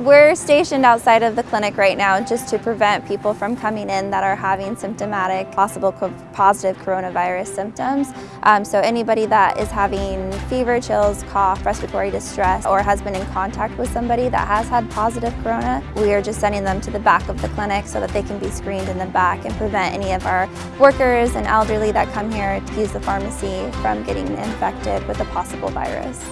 We're stationed outside of the clinic right now just to prevent people from coming in that are having symptomatic, possible co positive coronavirus symptoms. Um, so anybody that is having fever, chills, cough, respiratory distress, or has been in contact with somebody that has had positive corona, we are just sending them to the back of the clinic so that they can be screened in the back and prevent any of our workers and elderly that come here to use the pharmacy from getting infected with a possible virus.